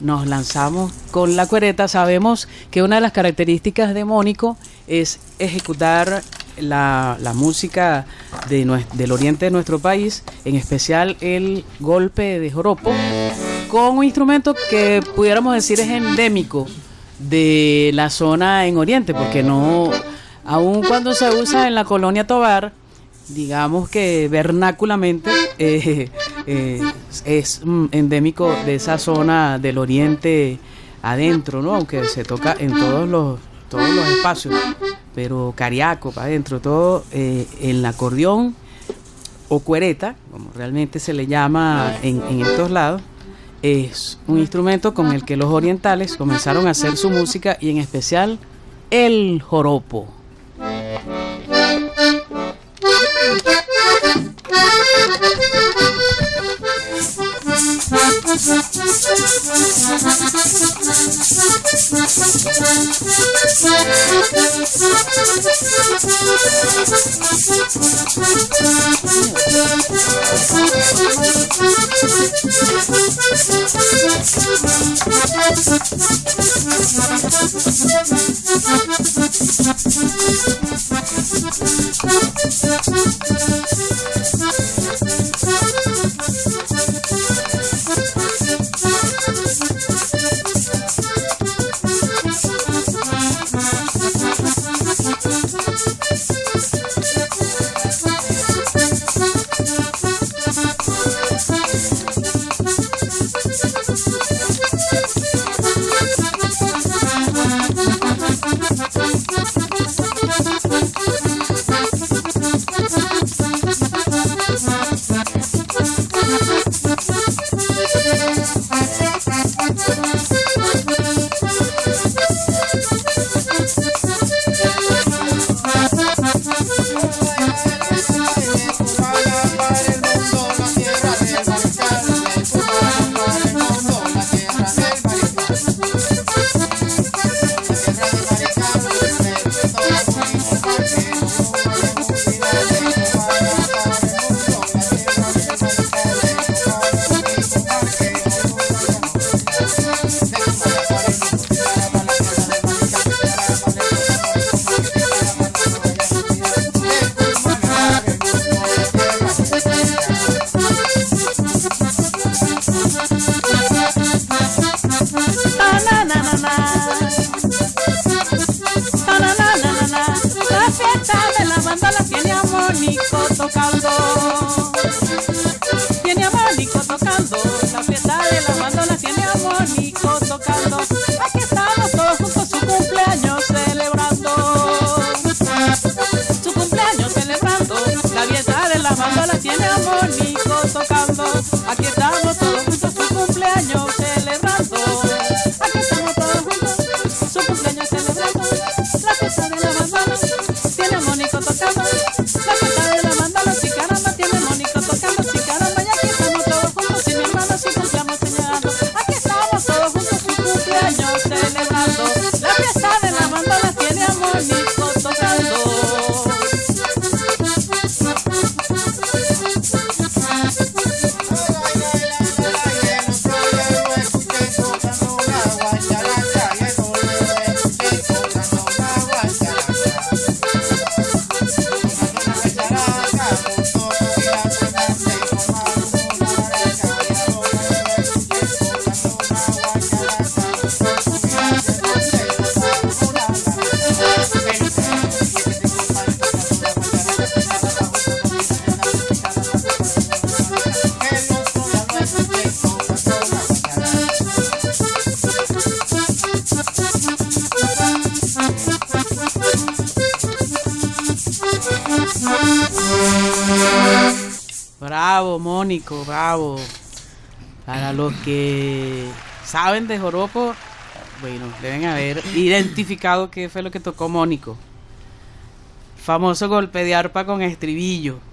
nos lanzamos con la cuereta. Sabemos que una de las características de Mónico es ejecutar la, música del oriente de nuestro país, en especial el golpe de joropo, con un instrumento que pudiéramos decir es endémico de la zona en oriente, porque no, aun cuando se usa en la colonia Tobar, digamos que vernáculamente eh, eh, es mm, endémico de esa zona del oriente adentro, ¿no? Aunque se toca en todos los todos los espacios, pero cariaco para adentro, todo eh, el acordeón o cuereta, como realmente se le llama en, en estos lados, es un instrumento con el que los orientales comenzaron a hacer su música y en especial el joropo. La Thank you. Tocando. Tiene a Mónico tocando. La fiesta de la banda la tiene a Mónico tocando. Aquí estamos todos juntos su cumpleaños celebrando. Su cumpleaños celebrando. La fiesta de la banda la tiene a Mónico tocando. Aquí estamos todos juntos su cumpleaños celebrando. Bravo, Mónico, bravo. Para los que saben de joropo, bueno, deben haber identificado qué fue lo que tocó Mónico. Famoso golpe de arpa con estribillo.